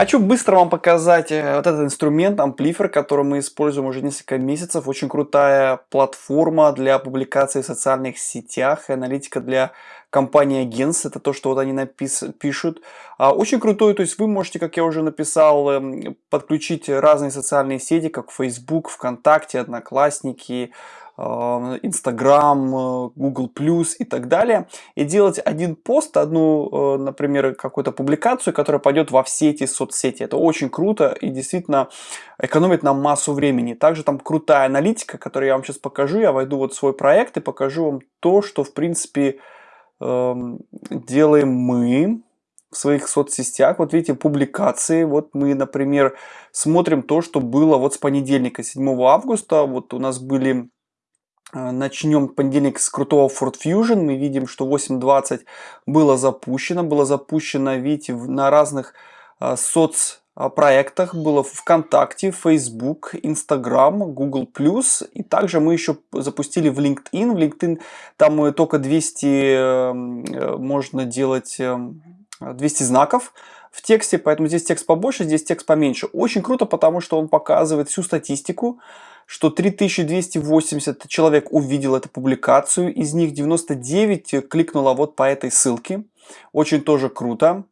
Хочу быстро вам показать э, вот этот инструмент, амплифер, который мы используем уже несколько месяцев. Очень крутая платформа для публикации в социальных сетях, аналитика для компании Gens, это то, что вот они напис пишут. А, очень крутой, то есть вы можете, как я уже написал, эм, подключить разные социальные сети, как Facebook, ВКонтакте, Одноклассники, Э, Инстаграм, э, Google Plus и так далее. И делать один пост, одну, э, например, какую-то публикацию, которая пойдет во все эти соцсети. Это очень круто и действительно экономит нам массу времени. Также там крутая аналитика, которую я вам сейчас покажу. Я войду вот в свой проект и покажу вам то, что в принципе эм, делаем мы в своих соцсетях. Вот видите, публикации. Вот мы, например, смотрим то, что было вот с понедельника, 7 августа. Вот у нас были Э, начнем понедельник с крутого Ford Fusion. Мы видим, что 8.20 было запущено. Было запущено, видите, на разных э, соцпроектах. Было ВКонтакте, Facebook, Instagram, Google+. И также мы еще запустили в LinkedIn. В LinkedIn там только 200 э, можно делать 200 знаков в тексте, поэтому здесь текст побольше, здесь текст поменьше. Очень круто, потому что он показывает всю статистику, что 3280 человек увидел эту публикацию, из них 99 кликнуло вот по этой ссылке. Очень тоже круто.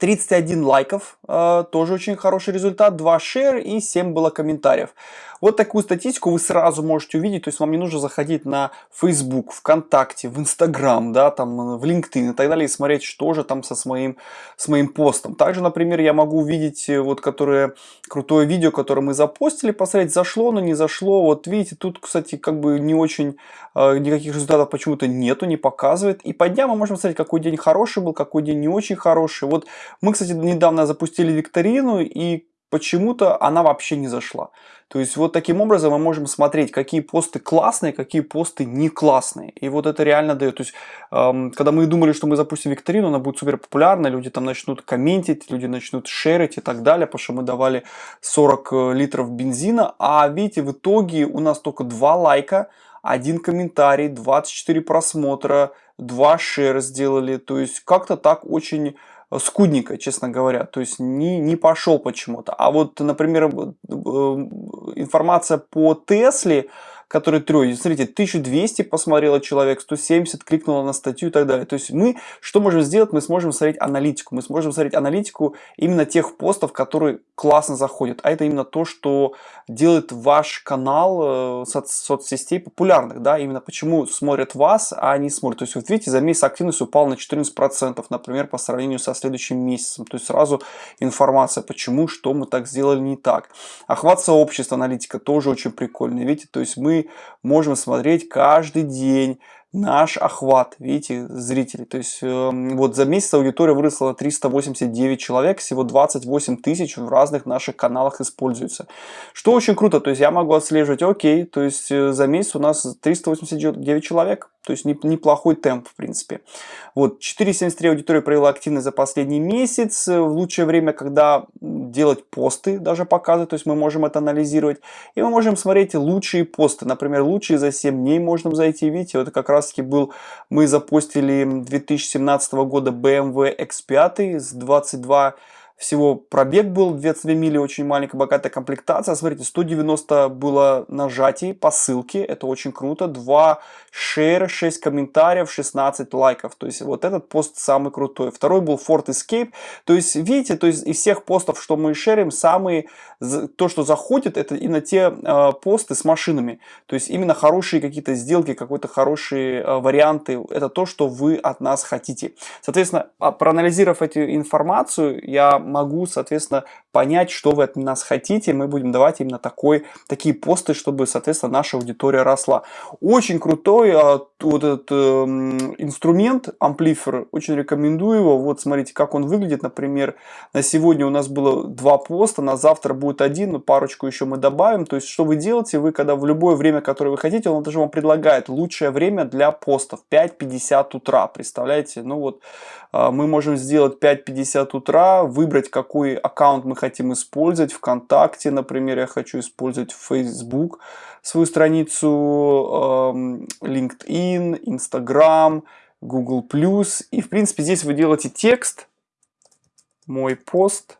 31 лайков, э, тоже очень хороший результат, 2 шер и 7 было комментариев. Вот такую статистику вы сразу можете увидеть, то есть вам не нужно заходить на Facebook, ВКонтакте, в Instagram, да, там, в LinkedIn и так далее, и смотреть, что же там со с моим, с моим постом. Также, например, я могу увидеть, э, вот, которое, крутое видео, которое мы запостили, посмотреть, зашло, но не зашло. Вот видите, тут, кстати, как бы не очень, э, никаких результатов почему-то нету, не показывает. И по дням мы можем смотреть, какой день хороший был, какой день не очень хороший. Вот мы, кстати, недавно запустили викторину, и почему-то она вообще не зашла. То есть вот таким образом мы можем смотреть, какие посты классные, какие посты не классные. И вот это реально дает. То есть, эм, когда мы думали, что мы запустим викторину, она будет супер популярна, люди там начнут комментить, люди начнут шерить и так далее, потому что мы давали 40 э, литров бензина. А видите, в итоге у нас только 2 лайка, один комментарий, 24 просмотра, 2 шер сделали. То есть как-то так очень скудненько, честно говоря. То есть не, не пошел почему-то. А вот, например, э, информация по Тесле, который трое. Смотрите, 1200 посмотрело человек, 170 кликнуло на статью и так далее. То есть мы что можем сделать? Мы сможем смотреть аналитику. Мы сможем смотреть аналитику именно тех постов, которые классно заходят. А это именно то, что делает ваш канал э, соц соцсетей популярных. Да? Именно почему смотрят вас, а не смотрят. То есть вот видите, за месяц активность упала на 14%, например, по сравнению со следующим месяцем. То есть сразу информация, почему, что мы так сделали не так. Охват сообщества, аналитика тоже очень прикольная. Видите, то есть мы можем смотреть каждый день наш охват, видите, зрителей. То есть э, вот за месяц аудитория выросла на 389 человек, всего 28 тысяч в разных наших каналах используется. Что очень круто, то есть я могу отслеживать, окей, то есть э, за месяц у нас 389 человек, то есть неплохой темп, в принципе. Вот, 4,73 аудитория провела активность за последний месяц. В лучшее время, когда делать посты даже показывать, то есть мы можем это анализировать. И мы можем смотреть лучшие посты. Например, лучшие за 7 дней можно зайти. Видите, вот как раз таки был, мы запустили 2017 года BMW X5 с 22 всего пробег был 22 мили, очень маленькая богатая комплектация. Смотрите, 190 было нажатий по ссылке, это очень круто. 2 шер, 6 комментариев, 16 лайков. То есть вот этот пост самый крутой. Второй был Ford Escape. То есть видите, то есть из всех постов, что мы шерим, самые, то, что заходит, это именно те э, посты с машинами. То есть именно хорошие какие-то сделки, какой-то хорошие э, варианты. Это то, что вы от нас хотите. Соответственно, а, проанализировав эту информацию, я могу, соответственно, понять, что вы от нас хотите. Мы будем давать именно такой, такие посты, чтобы, соответственно, наша аудитория росла. Очень крутой а, вот этот э, инструмент, амплифер, очень рекомендую его. Вот смотрите, как он выглядит. Например, на сегодня у нас было два поста, на завтра будет один, но парочку еще мы добавим. То есть, что вы делаете? Вы, когда в любое время, которое вы хотите, он даже вам предлагает лучшее время для постов. 5.50 утра, представляете? Ну вот, э, мы можем сделать 5.50 утра, выбрать выбрать, какой аккаунт мы хотим использовать. ВКонтакте, например, я хочу использовать Facebook, свою страницу, эм, LinkedIn, Instagram, Google+. И, в принципе, здесь вы делаете текст, мой пост –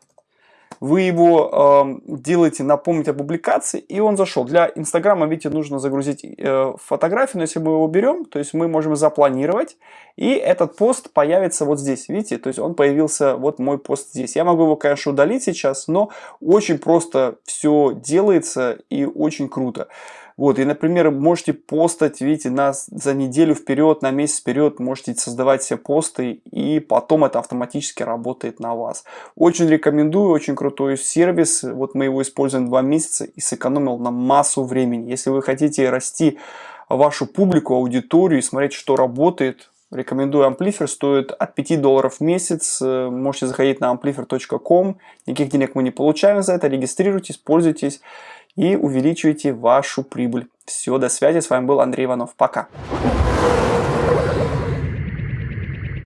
вы его э, делаете напомнить о публикации, и он зашел. Для Инстаграма, видите, нужно загрузить э, фотографию, но если мы его берем, то есть мы можем запланировать, и этот пост появится вот здесь, видите, то есть он появился, вот мой пост здесь. Я могу его, конечно, удалить сейчас, но очень просто все делается и очень круто. Вот, и, например, можете постать, видите, на, за неделю вперед, на месяц вперед, можете создавать все посты, и потом это автоматически работает на вас. Очень рекомендую, очень крутой сервис, вот мы его используем два месяца и сэкономил нам массу времени. Если вы хотите расти вашу публику, аудиторию и смотреть, что работает, Рекомендую Amplifier, стоит от 5 долларов в месяц. Можете заходить на amplifier.com. Никаких денег мы не получаем за это. Регистрируйтесь, пользуйтесь и увеличивайте вашу прибыль. Все, до связи. С вами был Андрей Иванов. Пока.